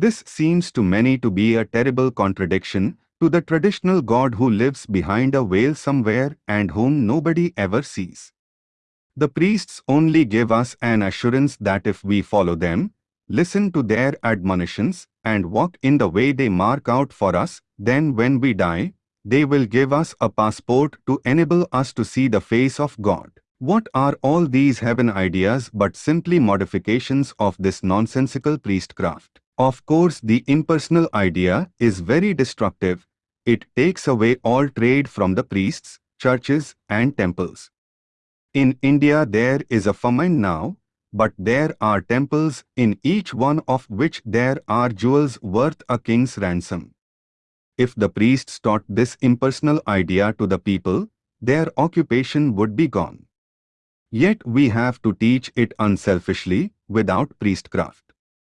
This seems to many to be a terrible contradiction to the traditional God who lives behind a veil somewhere and whom nobody ever sees. The priests only give us an assurance that if we follow them, listen to their admonitions, and walk in the way they mark out for us, then when we die, they will give us a passport to enable us to see the face of God. What are all these heaven ideas but simply modifications of this nonsensical priestcraft? Of course the impersonal idea is very destructive. It takes away all trade from the priests, churches and temples. In India there is a famine now, but there are temples in each one of which there are jewels worth a king's ransom. If the priests taught this impersonal idea to the people, their occupation would be gone. Yet we have to teach it unselfishly, without priestcraft.